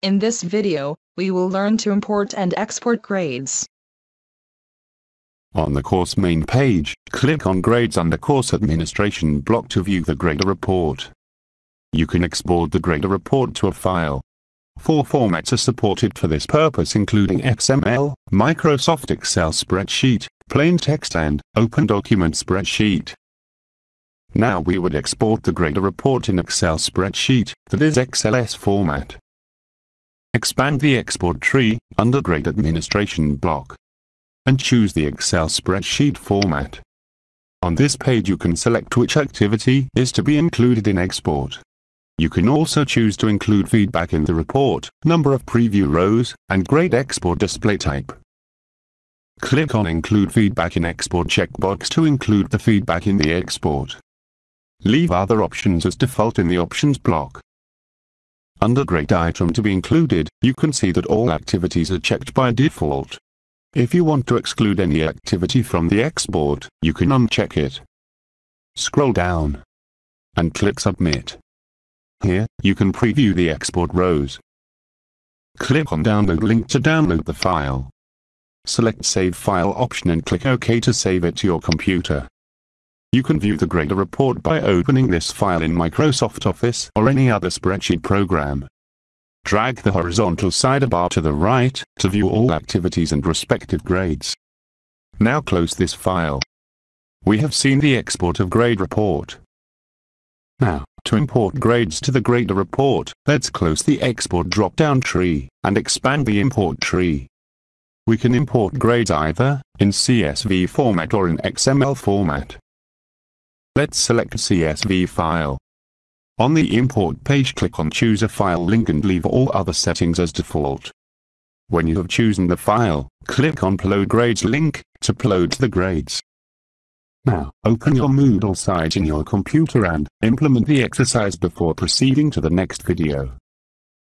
In this video, we will learn to import and export grades. On the course main page, click on Grades under Course Administration block to view the grader report. You can export the grader report to a file. Four formats are supported for this purpose including XML, Microsoft Excel spreadsheet, plain text and Open Document spreadsheet. Now we would export the grader report in Excel spreadsheet, that is XLS format. Expand the export tree, under Grade Administration block. And choose the Excel spreadsheet format. On this page you can select which activity is to be included in export. You can also choose to include feedback in the report, number of preview rows, and grade export display type. Click on Include Feedback in Export checkbox to include the feedback in the export. Leave other options as default in the Options block. Under Grade Item to be included, you can see that all activities are checked by default. If you want to exclude any activity from the export, you can uncheck it. Scroll down and click Submit. Here, you can preview the export rows. Click on Download link to download the file. Select Save File option and click OK to save it to your computer. You can view the grader report by opening this file in Microsoft Office or any other spreadsheet program. Drag the horizontal sidebar to the right to view all activities and respective grades. Now close this file. We have seen the export of grade report. Now, to import grades to the grader report, let's close the export drop-down tree and expand the import tree. We can import grades either in CSV format or in XML format. Let's select a CSV file. On the import page click on choose a file link and leave all other settings as default. When you have chosen the file, click on upload grades link to upload the grades. Now, open your Moodle site in your computer and implement the exercise before proceeding to the next video.